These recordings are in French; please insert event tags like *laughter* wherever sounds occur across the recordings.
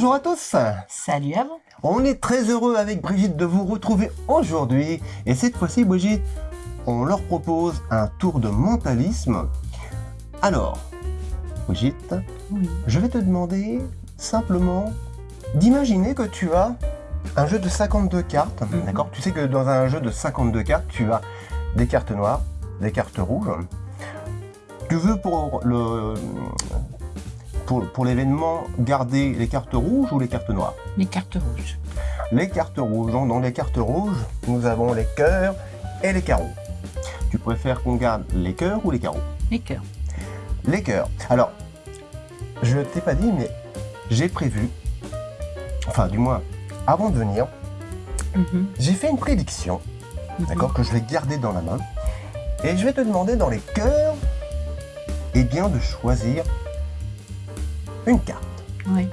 Bonjour à tous Salut à vous On est très heureux avec Brigitte de vous retrouver aujourd'hui. Et cette fois-ci, Brigitte, on leur propose un tour de mentalisme. Alors, Brigitte, Oui. je vais te demander simplement d'imaginer que tu as un jeu de 52 cartes, Mhm. d'accord? Tu sais que dans un jeu de 52 cartes, tu as des cartes noires, des cartes rouges. Tu veux pour le pour, pour l'événement garder les cartes rouges ou les cartes noires? Les cartes rouges. Les cartes rouges. Donc, Dans les cartes rouges, nous avons les cœurs et les carreaux. Tu préfères qu'on garde les cœurs ou les carreaux? Les cœurs. Les cœurs. Alors, je t'ai pas dit, mais j'ai prévu, enfin du moins, avant de venir, Mhm. j'ai fait une prédiction, Mhm. d'accord, que je vais garder dans la main. Et je vais te demander dans les cœurs, eh bien, de choisir une carte. Oui.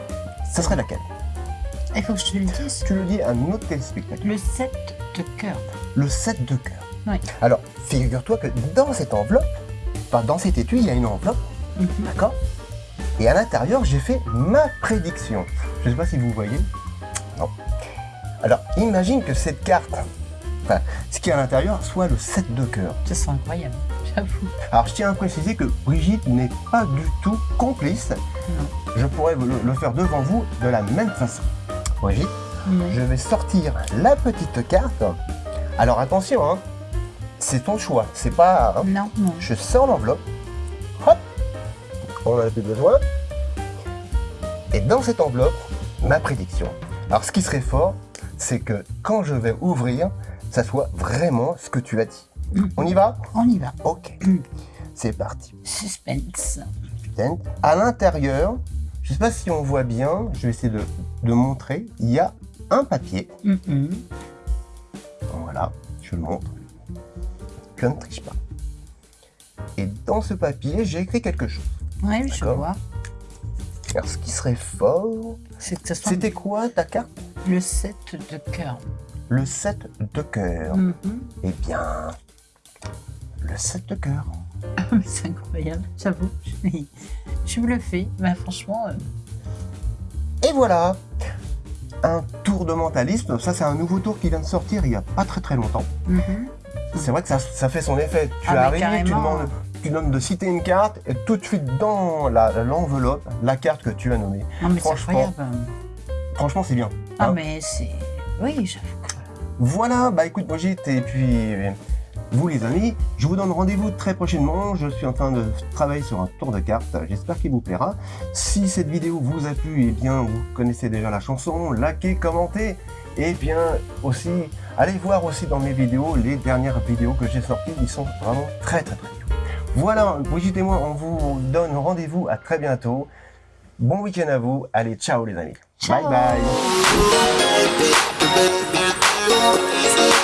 Ça serait laquelle? Il faut que je te le dise. Tu le dis à notre téléspectateur. Le 7 de cœur. Le 7 de cœur. Oui. Alors, figure-toi que dans cette enveloppe, enfin dans cet étui, il y a une enveloppe, Mhm. d'accord? Et à l'intérieur, j'ai fait ma prédiction. Je ne sais pas si vous voyez. Non. Alors, imagine que cette carte, enfin, ce qui est à l'intérieur, soit le 7 de cœur. Ça sent incroyable, j'avoue. Alors, je tiens à préciser que Brigitte n'est pas du tout complice. Non. Je pourrais le, faire devant vous de la même façon. Brigitte, Oui. je vais sortir la petite carte. Alors, attention, hein, c'est ton choix. C'est pas... hein, Non, non. je sors l'enveloppe. Hop On en a plus besoin. Et dans cette enveloppe, ma prédiction. Alors ce qui serait fort, c'est que quand je vais ouvrir, ça soit vraiment ce que tu as dit. Mhm. On y va? On y va. Ok. C'est parti. Suspense. À l'intérieur, je sais pas si on voit bien, je vais essayer de, de montrer, il y a un papier. Mhm. Voilà, je le montre. Je ne triche pas. Et dans ce papier, j'ai écrit quelque chose. Oui, je vois. Alors, ce qui serait fort, c'était quoi ta carte? Le 7 de cœur. Le 7 de cœur. Mhm. Eh bien, le 7 de cœur. *laughs* C'est incroyable, j'avoue. *laughs* Je suis- bluffée. Bah, franchement, euh, Et voilà Un tour de mentalisme. Ça, c'est un nouveau tour qui vient de sortir il n'y a pas très très longtemps. mhm. C'est vrai que ça, ça fait son effet. Tu Ah, arrives, tu demandes, tu demandes de citer une carte et tout de suite dans l'enveloppe, la, carte que tu as nommée. non, mais c'est Franchement. Franchement, c'est bien. Ah, Hein mais c'est. Oui, j'avoue. Voilà, bah écoute Brigitte, et puis vous les amis, je vous donne rendez-vous très prochainement. Je suis en train de travailler sur un tour de cartes, j'espère qu'il vous plaira. Si cette vidéo vous a plu, et bien vous connaissez déjà la chanson, likez, commentez, et bien aussi, allez voir aussi dans mes vidéos, les dernières vidéos que j'ai sorties, ils sont vraiment très très très bien. Voilà, Brigitte et moi, on vous donne rendez-vous à très bientôt. Bon week-end à vous, allez ciao les amis. Ciao. Bye bye